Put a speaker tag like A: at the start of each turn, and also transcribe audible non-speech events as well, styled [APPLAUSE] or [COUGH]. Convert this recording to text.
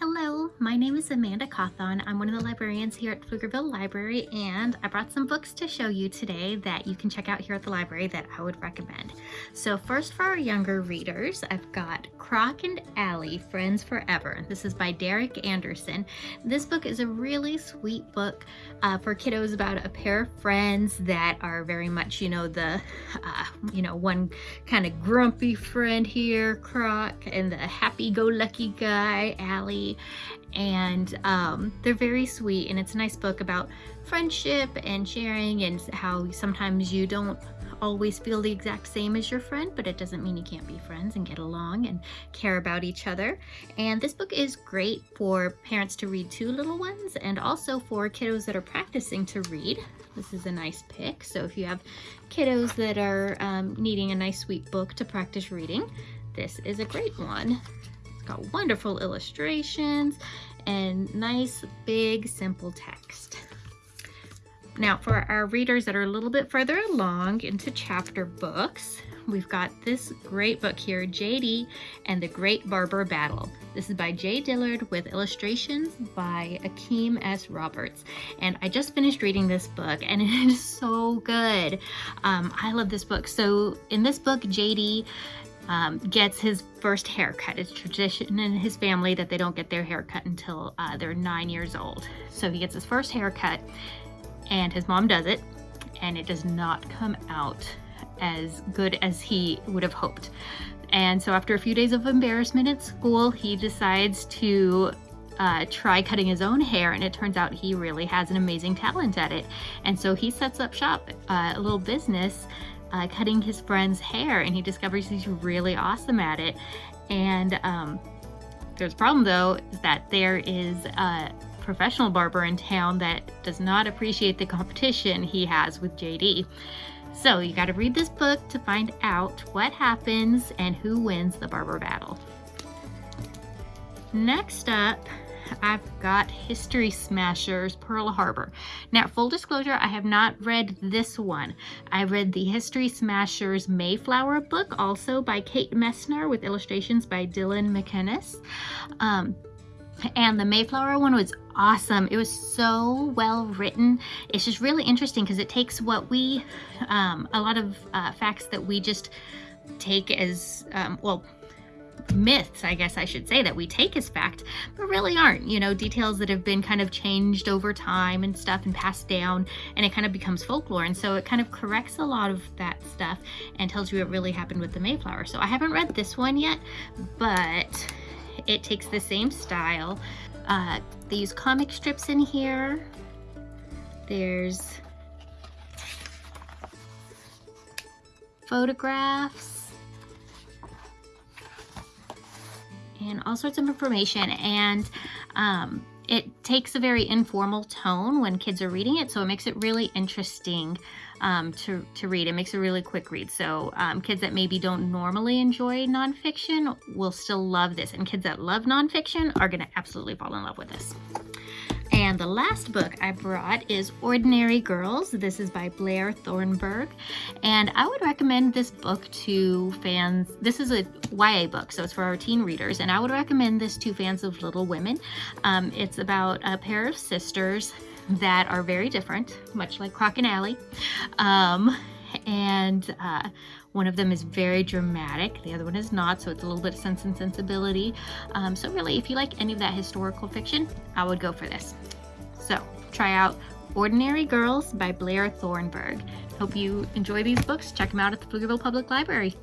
A: Hello, my name is Amanda Cawthon. I'm one of the librarians here at Pflugerville Library and I brought some books to show you today that you can check out here at the library that I would recommend. So first for our younger readers, I've got Croc and Ally, Friends Forever. This is by Derek Anderson. This book is a really sweet book uh, for kiddos about a pair of friends that are very much, you know, the, uh, you know, one kind of grumpy friend here, Croc, and the happy-go-lucky guy, And um, they're very sweet and it's a nice book about friendship and sharing and how sometimes you don't always feel the exact same as your friend, but it doesn't mean you can't be friends and get along and care about each other. And this book is great for parents to read to little ones and also for kiddos that are practicing to read. This is a nice pick. So if you have kiddos that are um, needing a nice sweet book to practice reading, this is a great one got wonderful illustrations and nice big simple text. Now for our readers that are a little bit further along into chapter books, we've got this great book here, JD and the Great Barber Battle. This is by Jay Dillard with illustrations by Akeem S. Roberts. And I just finished reading this book and [LAUGHS] it is so good. Um, I love this book. So in this book, JD um, gets his first haircut. It's tradition in his family that they don't get their haircut until uh, they're nine years old. So he gets his first haircut and his mom does it and it does not come out as good as he would have hoped. And so after a few days of embarrassment at school, he decides to uh, try cutting his own hair and it turns out he really has an amazing talent at it. And so he sets up shop, uh, a little business uh, cutting his friend's hair and he discovers he's really awesome at it. And um, there's a problem though, is that there is a professional barber in town that does not appreciate the competition he has with JD. So you gotta read this book to find out what happens and who wins the barber battle. Next up, I've got History Smashers Pearl Harbor. Now, full disclosure, I have not read this one. I read the History Smashers Mayflower book, also by Kate Messner with illustrations by Dylan Meconis. Um, and the Mayflower one was awesome. It was so well written. It's just really interesting because it takes what we, um, a lot of uh, facts that we just take as, um, well, myths, I guess I should say, that we take as fact, but really aren't, you know, details that have been kind of changed over time and stuff and passed down and it kind of becomes folklore. And so it kind of corrects a lot of that stuff and tells you what really happened with the Mayflower. So I haven't read this one yet, but it takes the same style. Uh, these comic strips in here. There's photographs and all sorts of information and um, it takes a very informal tone when kids are reading it so it makes it really interesting um, to, to read. It makes a really quick read so um, kids that maybe don't normally enjoy nonfiction will still love this and kids that love nonfiction are going to absolutely fall in love with this. The last book I brought is Ordinary Girls. This is by Blair Thornburgh. And I would recommend this book to fans. This is a YA book, so it's for our teen readers. And I would recommend this to fans of Little Women. Um, it's about a pair of sisters that are very different, much like Croc and Ally. Um, and uh, one of them is very dramatic, the other one is not, so it's a little bit of sense and sensibility. Um, so really, if you like any of that historical fiction, I would go for this. So try out Ordinary Girls by Blair Thornburgh. Hope you enjoy these books. Check them out at the Pflugerville Public Library.